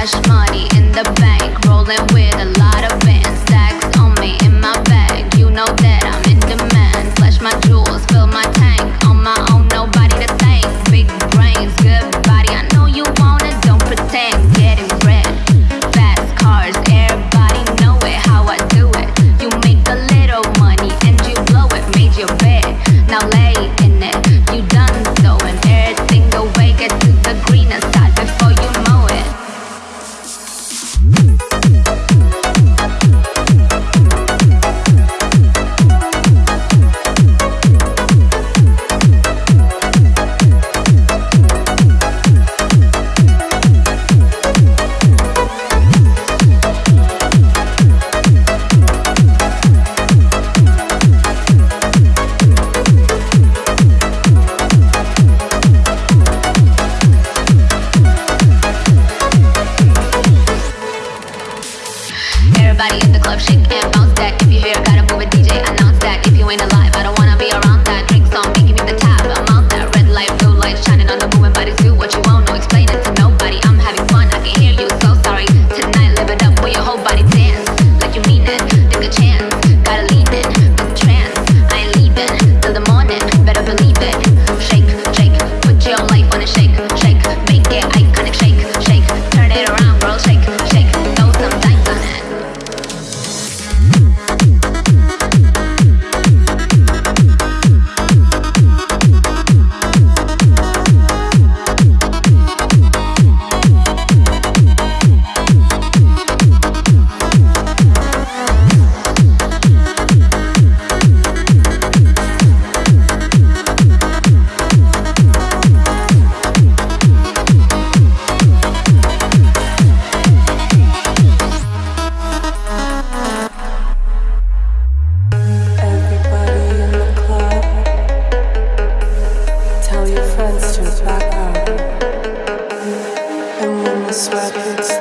cash money in the bank, rolling with a lot of bands, stacks on me in my bag. You know that I'm in demand. Flash my jewels, fill my tank. Everybody in the club, shake and bounce that. If you hear here, gotta move a DJ, announce that. If you ain't alive, I don't wanna. the sweat.